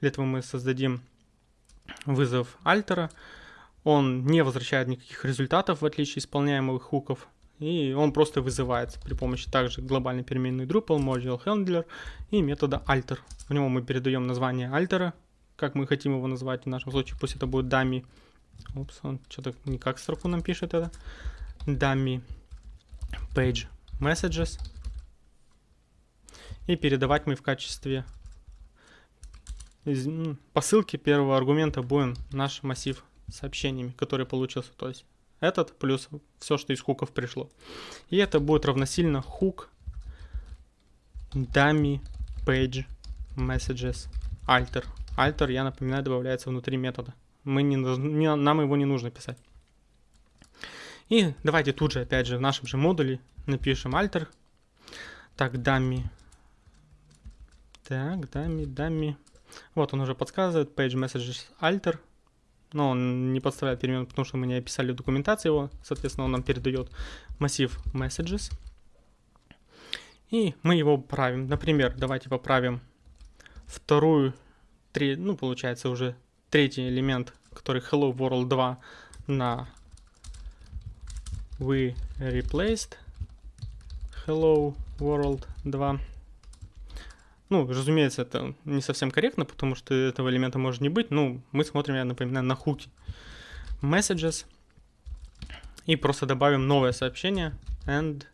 Для этого мы создадим вызов альтера. Он не возвращает никаких результатов, в отличие от исполняемых хуков. И он просто вызывается при помощи также глобальной переменной Drupal, Module Handler и метода alter. В него мы передаем название альтера, как мы хотим его назвать. В нашем случае пусть это будет dummy. Упс, он что-то не как строку нам пишет это. Dummy page messages. И передавать мы в качестве посылки первого аргумента будем наш массив сообщениями, который получился. То есть этот плюс все, что из хуков пришло. И это будет равносильно hook dummy page messages alter. Alter, я напоминаю, добавляется внутри метода. Мы не, не, нам его не нужно писать. И давайте тут же, опять же, в нашем же модуле напишем alter. Так, dummy. Так, dummy, dummy. Вот он уже подсказывает, page messages alter. Но он не подставляет перемен, потому что мы не описали документацию его. Соответственно, он нам передает массив messages. И мы его правим. Например, давайте поправим вторую, три, ну, получается уже третий элемент, который Hello World 2 на we replaced Hello World 2. Ну, разумеется, это не совсем корректно, потому что этого элемента может не быть. Ну, мы смотрим, я напоминаю, на хуки. Messages. И просто добавим новое сообщение. And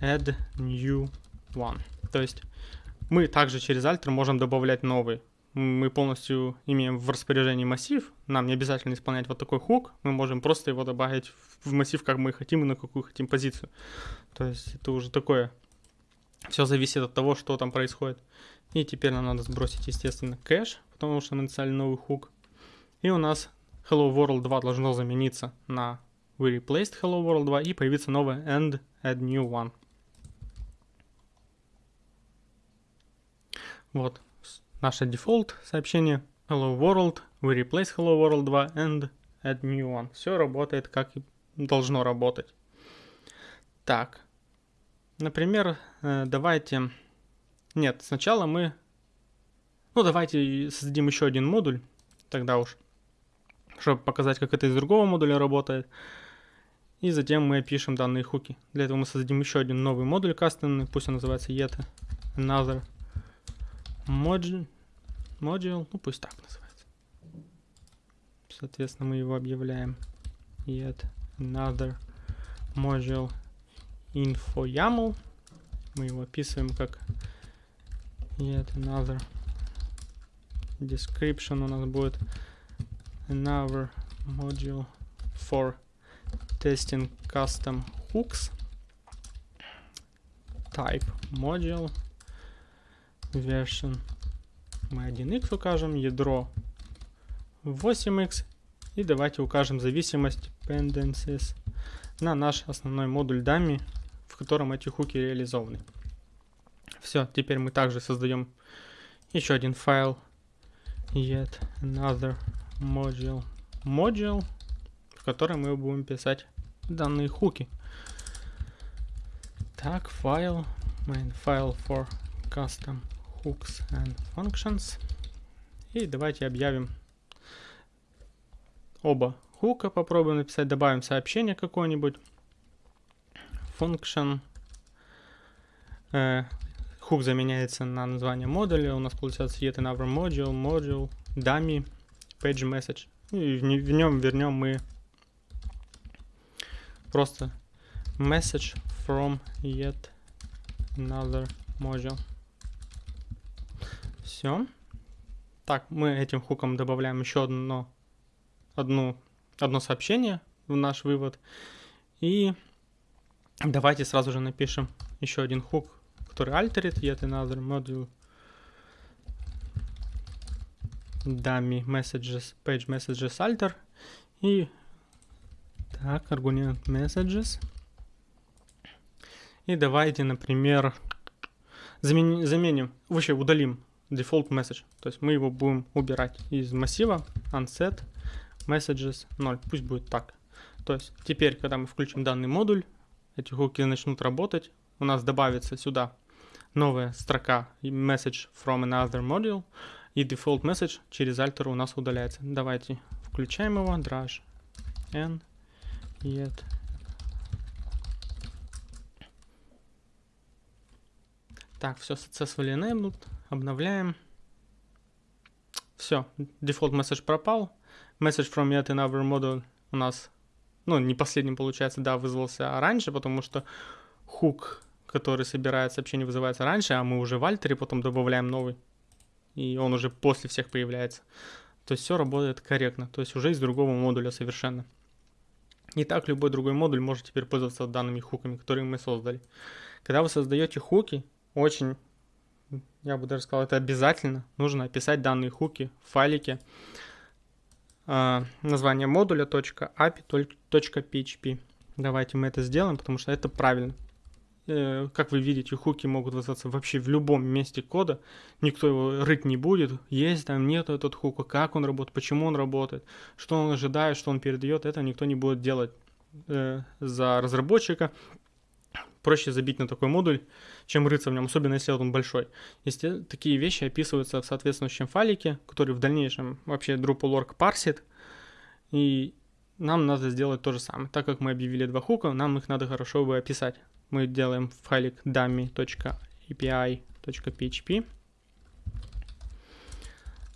add new one. То есть мы также через Alter можем добавлять новый. Мы полностью имеем в распоряжении массив. Нам не обязательно исполнять вот такой хук. Мы можем просто его добавить в массив, как мы хотим и на какую хотим позицию. То есть это уже такое все зависит от того, что там происходит. И теперь нам надо сбросить, естественно, кэш, потому что мы написали новый хук. И у нас Hello World 2 должно замениться на We replaced Hello World 2 и появится новое and add new one. Вот наше дефолт сообщение Hello World, we replace Hello World 2 and add new one. Все работает как и должно работать. Так, Например, давайте... Нет, сначала мы... Ну, давайте создадим еще один модуль, тогда уж, чтобы показать, как это из другого модуля работает. И затем мы опишем данные хуки. Для этого мы создадим еще один новый модуль кастомный, пусть он называется yet another module, module, ну пусть так называется. Соответственно, мы его объявляем yet another module info YAML. Мы его описываем как yet another description у нас будет another module for testing custom hooks type module version мы 1x укажем, ядро 8x и давайте укажем зависимость dependencies на наш основной модуль dummy в котором эти хуки реализованы. Все, теперь мы также создаем еще один файл yet another module module, в котором мы будем писать данные хуки. Так, файл, main file for custom hooks and functions. И давайте объявим оба хука, попробуем написать, добавим сообщение какое-нибудь function. Э, хук заменяется на название модуля. У нас получается yet another module, module, dummy, page message. И в, в нем вернем мы просто message from yet another module. Все. Так, мы этим хуком добавляем еще одно, одну, одно сообщение в наш вывод. И Давайте сразу же напишем еще один хук, который altered yet another module. Dummy messages page messages alter. И так аргумент messages. И давайте например заменим, заменим вообще удалим default message то есть мы его будем убирать из массива unset messages 0 пусть будет так. То есть теперь когда мы включим данный модуль эти хуки начнут работать, у нас добавится сюда новая строка message from another module, и default message через альтер у нас удаляется. Давайте включаем его, drash n yet. Так, все successfully enabled, обновляем. Все, default message пропал. Message from yet another model у нас, ну, не последним получается, да, вызвался раньше, потому что хук, который собирает сообщение, вызывается раньше, а мы уже в альтере потом добавляем новый. И он уже после всех появляется. То есть все работает корректно, то есть уже из другого модуля совершенно. И так любой другой модуль может теперь пользоваться данными хуками, которые мы создали. Когда вы создаете хуки, очень я бы даже сказал, это обязательно. Нужно описать данные хуки в файлике. Э, название модуля .api.php. Давайте мы это сделаем, потому что это правильно. Э, как вы видите, хуки могут вызываться вообще в любом месте кода. Никто его рыть не будет. Есть там, нет этот хука, как он работает, почему он работает, что он ожидает, что он передает. Это никто не будет делать э, за разработчика проще забить на такой модуль, чем рыться в нем, особенно если он большой. Если такие вещи описываются в соответствующем файлике, который в дальнейшем вообще Drupal.org парсит, и нам надо сделать то же самое. Так как мы объявили два хука, нам их надо хорошо бы описать. Мы делаем файлик dummy.api.php.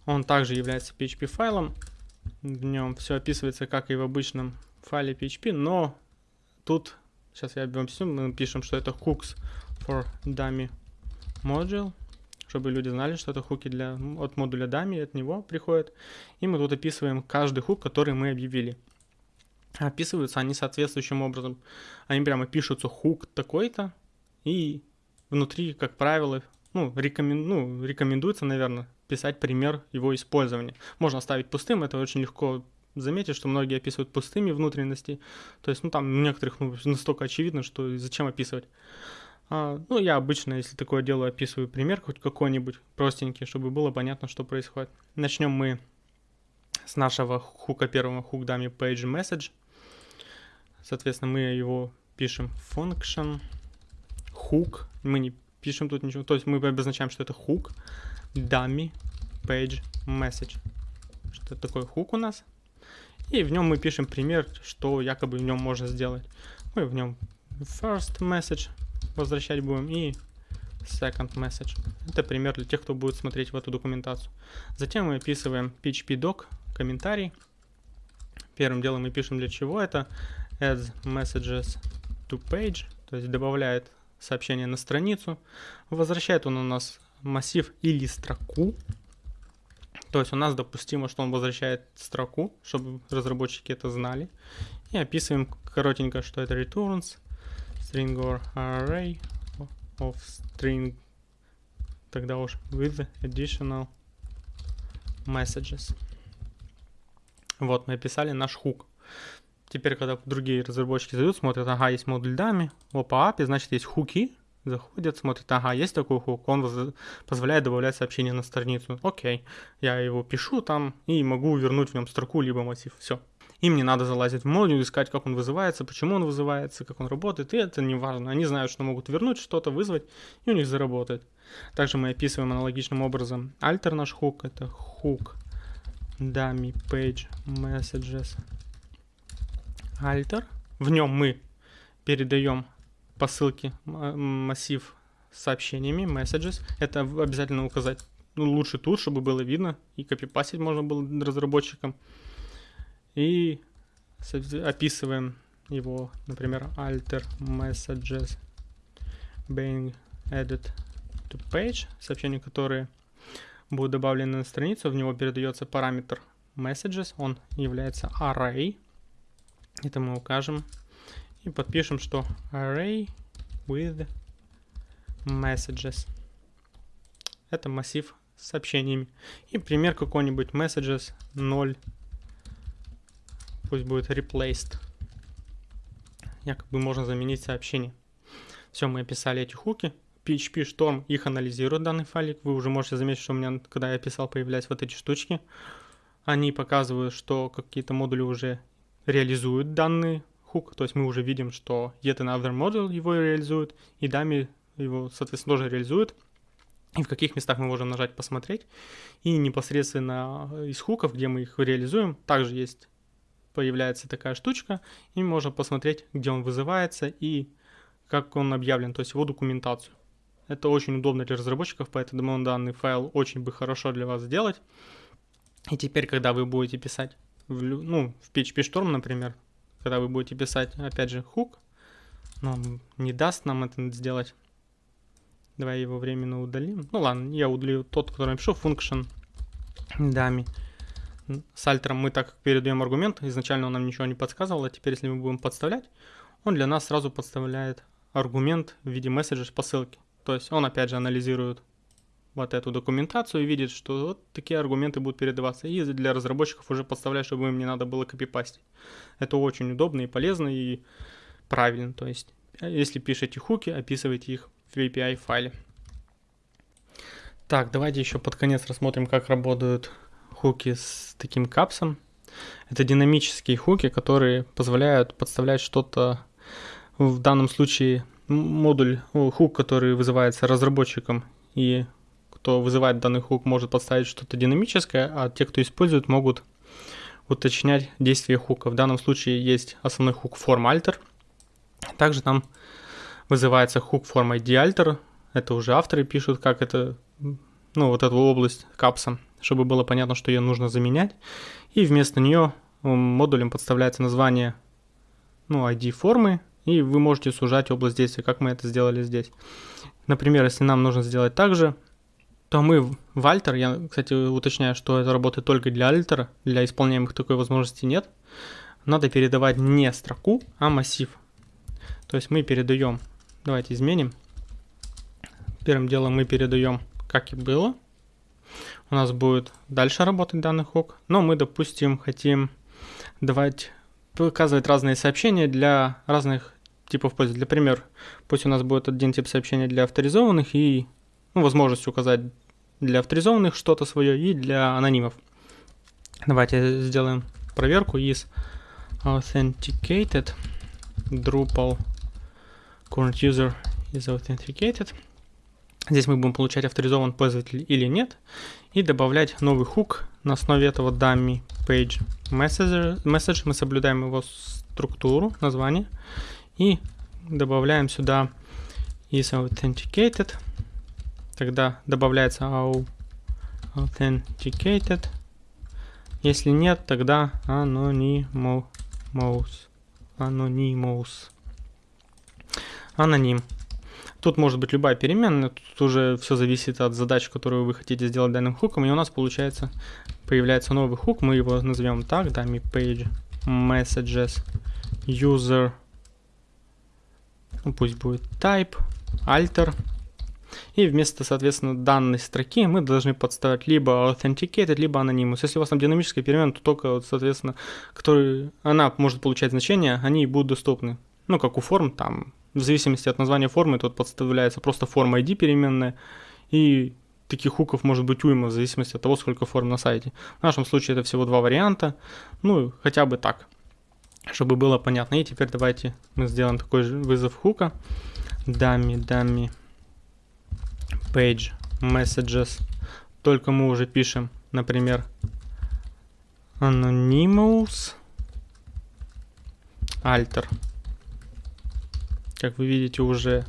Он также является PHP файлом. В нем все описывается, как и в обычном файле PHP, но тут Сейчас я объясню. Мы пишем, что это hooks for dummy module, чтобы люди знали, что это хуки для, от модуля dummy, от него приходят. И мы тут описываем каждый хук, который мы объявили. Описываются они соответствующим образом. Они прямо пишутся хук такой-то, и внутри, как правило, ну, рекомен... ну, рекомендуется, наверное, писать пример его использования. Можно оставить пустым, это очень легко заметить, что многие описывают пустыми внутренности. То есть, ну, там некоторых ну, настолько очевидно, что зачем описывать. А, ну, я обычно, если такое делаю, описываю пример хоть какой-нибудь простенький, чтобы было понятно, что происходит. Начнем мы с нашего хука первого хук дами page message. Соответственно, мы его пишем function hook. Мы не пишем тут ничего. То есть мы обозначаем, что это hook dummy page message. Что такое хук у нас? И в нем мы пишем пример, что якобы в нем можно сделать. Мы в нем first message возвращать будем и second message. Это пример для тех, кто будет смотреть в эту документацию. Затем мы описываем php-doc, комментарий. Первым делом мы пишем для чего это. Adds messages to page, то есть добавляет сообщение на страницу. Возвращает он у нас массив или строку. То есть у нас допустимо, что он возвращает строку, чтобы разработчики это знали. И описываем коротенько, что это returns string or array of string, тогда уж with additional messages. Вот, мы описали наш хук. Теперь, когда другие разработчики зайдут, смотрят, ага, есть модуль дами, опа, API, значит, есть хуки, заходят, смотрят, ага, есть такой хук, он позволяет добавлять сообщение на страницу. Окей, я его пишу там и могу вернуть в нем строку либо массив. Все. Им не надо залазить в модуль, искать, как он вызывается, почему он вызывается, как он работает, и это не важно. Они знают, что могут вернуть что-то, вызвать, и у них заработает. Также мы описываем аналогичным образом альтер наш хук, это хук dummy page messages альтер. В нем мы передаем по ссылке массив с сообщениями, messages. Это обязательно указать. Ну, лучше тут, чтобы было видно, и копипастить можно было разработчикам. И описываем его, например, alter messages being added to page, сообщения, которые будут добавлены на страницу, в него передается параметр messages, он является array, это мы укажем и подпишем, что array with messages. Это массив с сообщениями. И пример какой-нибудь messages 0. Пусть будет replaced. Якобы можно заменить сообщение. Все, мы описали эти хуки. PHP Storm их анализирует данный файлик. Вы уже можете заметить, что у меня, когда я писал, появлялись вот эти штучки. Они показывают, что какие-то модули уже реализуют данные хук, то есть мы уже видим, что yet another model его реализует, и дами его, соответственно, тоже реализует. и в каких местах мы можем нажать «Посмотреть». И непосредственно из хуков, где мы их реализуем, также есть, появляется такая штучка, и можно посмотреть, где он вызывается и как он объявлен, то есть его документацию. Это очень удобно для разработчиков, поэтому данный файл очень бы хорошо для вас сделать. И теперь, когда вы будете писать, в, ну, в PHP Storm, например, когда вы будете писать, опять же, хук, но он не даст нам это сделать. Давай его временно удалим. Ну ладно, я удалю тот, который напишу, function дами. С альтером мы так передаем аргумент, изначально он нам ничего не подсказывал, а теперь, если мы будем подставлять, он для нас сразу подставляет аргумент в виде месседжа по ссылке. То есть он опять же анализирует вот эту документацию и видит, что вот такие аргументы будут передаваться. И для разработчиков уже подставлять, чтобы им не надо было копипастить. Это очень удобно и полезно и правильно. То есть если пишете хуки, описывайте их в API файле. Так, давайте еще под конец рассмотрим, как работают хуки с таким капсом. Это динамические хуки, которые позволяют подставлять что-то, в данном случае модуль, хук, который вызывается разработчиком, и кто вызывает данный хук, может подставить что-то динамическое, а те, кто использует, могут уточнять действие хука. В данном случае есть основной хук form Также там вызывается hook form ID alter. Это уже авторы пишут, как это, ну, вот эту область капса, чтобы было понятно, что ее нужно заменять. И вместо нее модулем подставляется название, ну, ID формы, и вы можете сужать область действия, как мы это сделали здесь. Например, если нам нужно сделать так же, то мы в Alter, я, кстати, уточняю, что это работает только для Alter, для исполняемых такой возможности нет, надо передавать не строку, а массив. То есть мы передаем Давайте изменим. Первым делом мы передаем, как и было. У нас будет дальше работать данный хук. Но мы, допустим, хотим давать показывать разные сообщения для разных типов пользователей. Для примера, пусть у нас будет один тип сообщения для авторизованных и ну, возможность указать для авторизованных что-то свое и для анонимов. Давайте сделаем проверку из authenticated Drupal current user is authenticated. Здесь мы будем получать авторизован пользователь или нет. И добавлять новый хук на основе этого dummy page message. message. Мы соблюдаем его структуру, название. И добавляем сюда is authenticated. Тогда добавляется authenticated. Если нет, тогда anonymous. Anonymous аноним. Тут может быть любая переменная, тут уже все зависит от задач, которую вы хотите сделать данным хуком, и у нас получается, появляется новый хук, мы его назовем так, да, page messages user, ну, пусть будет type, alter, и вместо, соответственно, данной строки мы должны подставить либо authenticated, либо anonymous. Если у вас там динамическая перемена, то только, соответственно, который, она может получать значение, они будут доступны. Ну, как у форм, там в зависимости от названия формы тут подставляется просто форма ID переменная, и таких хуков может быть уйма в зависимости от того, сколько форм на сайте. В нашем случае это всего два варианта, ну хотя бы так, чтобы было понятно. И теперь давайте мы сделаем такой же вызов хука. Dummy, dummy, page, messages. Только мы уже пишем, например, anonymous, alter. Как вы видите, уже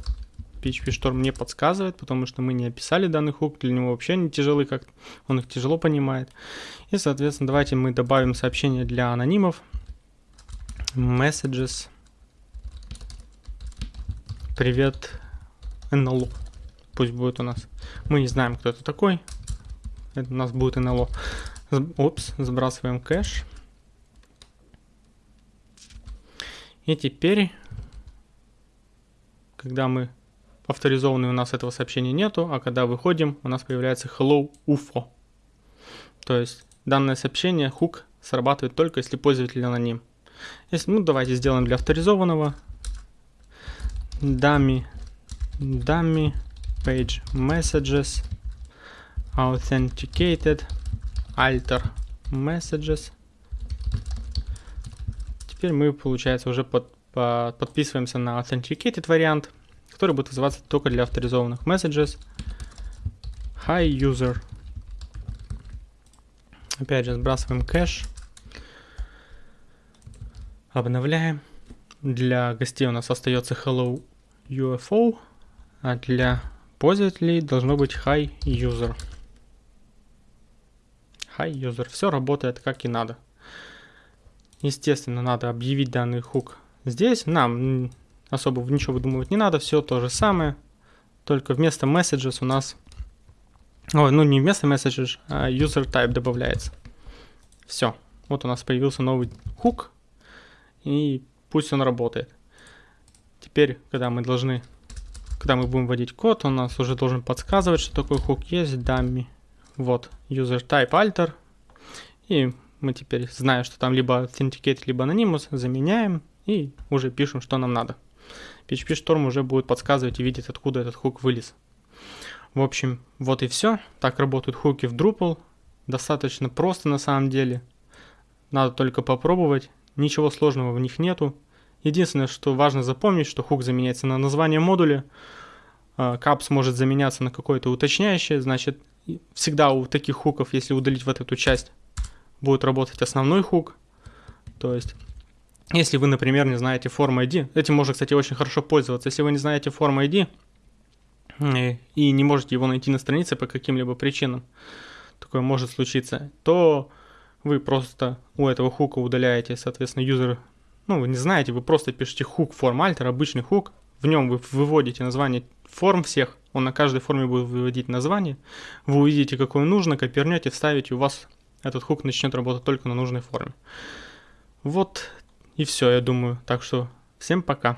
PHP Storm не подсказывает, потому что мы не описали данный хук, для него вообще не тяжелый, как он их тяжело понимает. И, соответственно, давайте мы добавим сообщение для анонимов. Messages. Привет, NLO. Пусть будет у нас. Мы не знаем, кто это такой. Это у нас будет NLO. Опс, сбрасываем кэш. И теперь когда мы авторизованы, у нас этого сообщения нету, а когда выходим, у нас появляется hello UFO. То есть данное сообщение, хук, срабатывает только если пользователь аноним. Если, ну, давайте сделаем для авторизованного. Dummy, dummy, page messages, authenticated, alter messages. Теперь мы, получается, уже под подписываемся на Authenticated вариант, который будет вызываться только для авторизованных messages. Hi user. Опять же сбрасываем кэш. Обновляем. Для гостей у нас остается hello UFO, а для пользователей должно быть hi user. Hi user. Все работает как и надо. Естественно, надо объявить данный хук здесь. Нам особо ничего выдумывать не надо, все то же самое. Только вместо messages у нас... Ой, ну не вместо messages, а user type добавляется. Все. Вот у нас появился новый хук. И пусть он работает. Теперь, когда мы должны, когда мы будем вводить код, он нас уже должен подсказывать, что такой хук есть, dummy. Вот, user type alter. И мы теперь, зная, что там либо authenticate, либо anonymous, заменяем и уже пишем, что нам надо. PHP Storm уже будет подсказывать и видеть, откуда этот хук вылез. В общем, вот и все. Так работают хуки в Drupal. Достаточно просто на самом деле. Надо только попробовать. Ничего сложного в них нету. Единственное, что важно запомнить, что хук заменяется на название модуля. Капс может заменяться на какое-то уточняющее. Значит, всегда у таких хуков, если удалить вот эту часть, будет работать основной хук. То есть если вы, например, не знаете форм ID, этим можно, кстати, очень хорошо пользоваться. Если вы не знаете форм ID и не можете его найти на странице по каким-либо причинам, такое может случиться, то вы просто у этого хука удаляете, соответственно, юзер, ну, вы не знаете, вы просто пишете хук форм альтер, обычный хук, в нем вы выводите название форм всех, он на каждой форме будет выводить название, вы увидите, какое нужно, копернете, вставите, у вас этот хук начнет работать только на нужной форме. Вот и все, я думаю. Так что всем пока.